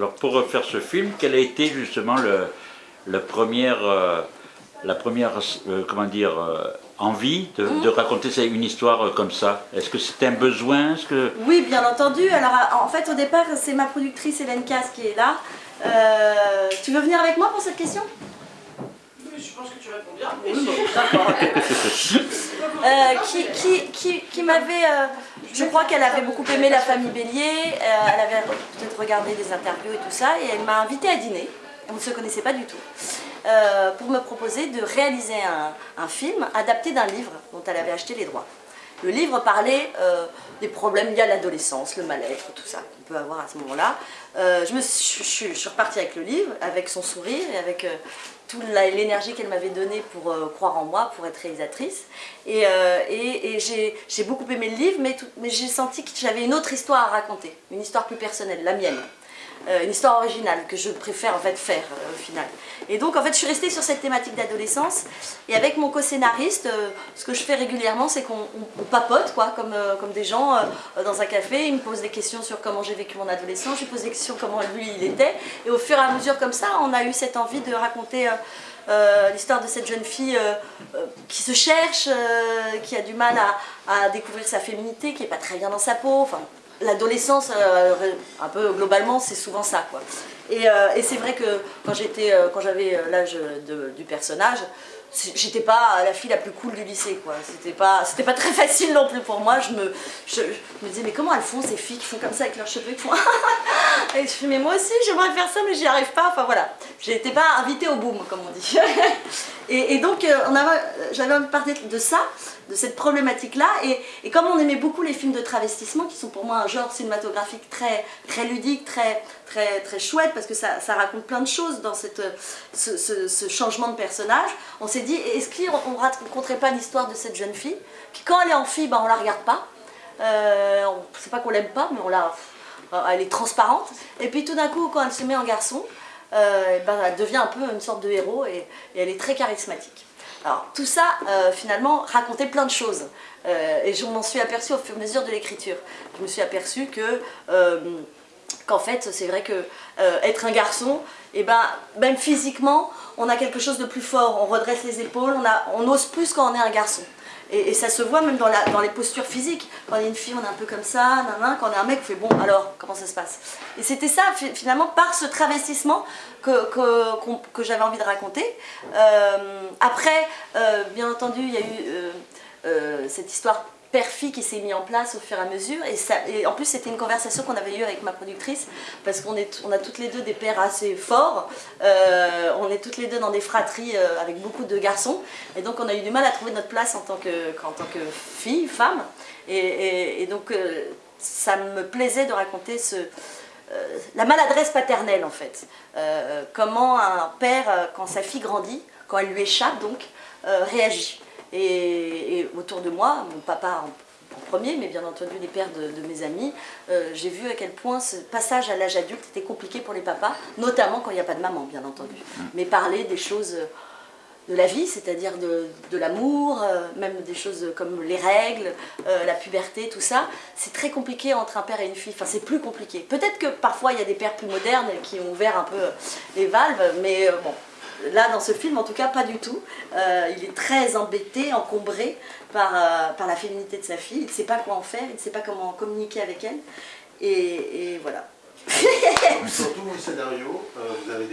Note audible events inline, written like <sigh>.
Alors pour refaire ce film, quelle a été justement le, le première, euh, la première euh, comment dire, euh, envie de, de, raconter une histoire comme ça? Est-ce que c'était un besoin? -ce que... Oui, bien entendu. Alors en fait au départ c'est ma productrice Hélène Casse qui est là. tu veux venir avec moi pour cette question? Oui, je pense que tu réponds bien. D'accord. <laughs> qui, qui, qui, qui m'avait je crois qu'elle avait beaucoup aimé la famille Bélier, euh, elle avait peut-être regardé des interviews et tout ça, et elle m'a invité à dîner, on ne se connaissait pas du tout, euh, pour me proposer de réaliser un, film adapté d'un livre dont elle avait acheté les droits. Le livre parlait euh, des problèmes liés à l'adolescence, le mal-être, tout ça qu'on peut avoir à ce moment-là. suis, je, suis repartie avec le livre, avec son sourire et avec toute l'énergie qu'elle m'avait donnée pour euh, croire en moi, pour être réalisatrice. Et, euh, j'ai beaucoup aimé le livre, mais j'ai senti que j'avais une autre histoire à raconter, une histoire plus personnelle, la mienne. Euh, une histoire originale que je préfère en fait faire euh, au final. Et donc en fait je suis restée sur cette thématique d'adolescence. Et avec mon co-scénariste, euh, ce que je fais régulièrement c'est qu'on papote quoi, comme, comme des gens dans un café, il me pose des questions sur comment j'ai vécu mon adolescence, je lui pose des questions sur comment lui il était. Et au fur et à mesure comme ça on a eu cette envie de raconter l'histoire de cette jeune fille qui se cherche, qui a du mal à, découvrir sa féminité, qui n'est pas très bien dans sa peau, enfin l'adolescence, euh, un peu globalement, c'est souvent ça. Quoi. Et, euh, c'est vrai que quand euh, j'avais l'âge du personnage, j'étais pas la fille la plus cool du lycée. quoi. C'était pas, pas très <laughs> facile non plus pour moi. Je me, je, disais, mais comment elles font ces filles qui font comme ça avec leurs cheveux qui <laughs> <laughs> Et je mais moi aussi, j'aimerais faire ça, mais j'y arrive pas. Enfin voilà, j'étais pas invitée au boom, comme on dit. <laughs> et, donc, j'avais envie de parler de ça, de cette problématique-là. Et, comme on aimait beaucoup les films de travestissement, qui sont pour moi un genre cinématographique très, très ludique, très, très, très chouette, parce que ça, raconte plein de choses dans cette, ce, changement de personnage, on s'est dit, est-ce qu'on ne raconterait pas l'histoire de cette jeune fille, qui quand elle est en fille, ben, on la regarde pas, euh, c'est pas qu'on l'aime pas, mais on la, elle est transparente, et puis tout d'un coup, quand elle se met en garçon, euh, ben, elle devient un peu une sorte de héros, et elle est très charismatique. Alors tout ça, euh, finalement, racontait plein de choses. Euh, et je m'en suis aperçue au fur et à mesure de l'écriture. Je me suis aperçue que, euh, qu'en fait, c'est vrai que être un garçon, et eh ben, même physiquement, on a quelque chose de plus fort. On redresse les épaules, on, a, on ose plus quand on est un garçon. Et, ça se voit même dans, les postures physiques. Quand y a une fille, on est un peu comme ça, quand on est un mec, on fait bon, alors, comment ça se passe? Et c'était ça, finalement, par ce travestissement que j'avais envie de raconter. Euh, après, euh, bien entendu, il y a eu euh, cette histoire père-fille qui s'est mis en place au fur et à mesure. Et, ça, et en plus, c'était une conversation qu'on avait eue avec ma productrice, parce qu'on on a toutes les deux des pères assez forts. Euh, on est toutes les deux dans des fratries euh, avec beaucoup de garçons. Et donc, on a eu du mal à trouver notre place en tant que, en tant que fille, femme. Et, et, donc, euh, ça me plaisait de raconter ce, la maladresse paternelle, en fait. comment un père, quand sa fille grandit, quand elle lui échappe, donc, réagit. Et, autour de moi, mon papa en, premier, mais bien entendu les pères de, mes amis, euh, j'ai vu à quel point ce passage à l'âge adulte était compliqué pour les papas, notamment quand il n'y a pas de maman, bien entendu. Mm. Mais parler des choses de la vie, c'est-à-dire de, l'amour, euh, même des choses comme les règles, euh, la puberté, tout ça, c'est très compliqué entre un père et une fille, enfin c'est plus compliqué. Peut-être que parfois il y a des pères plus modernes qui ont ouvert un peu les valves, mais bon, Là, dans ce film, en tout cas, pas du tout. Euh, il est très embêté, encombré par, euh, par la féminité de sa fille. Il ne sait pas quoi en faire, il ne sait pas comment communiquer avec elle. Et, et voilà. Surtout, le scénario, euh, vous avez